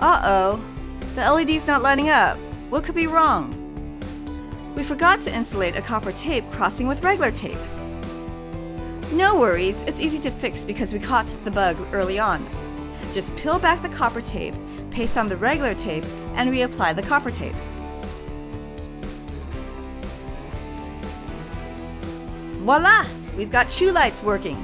Uh-oh, the LED's not lighting up. What could be wrong? We forgot to insulate a copper tape crossing with regular tape. No worries, it's easy to fix because we caught the bug early on. Just peel back the copper tape, paste on the regular tape, and reapply the copper tape. Voila! We've got two lights working.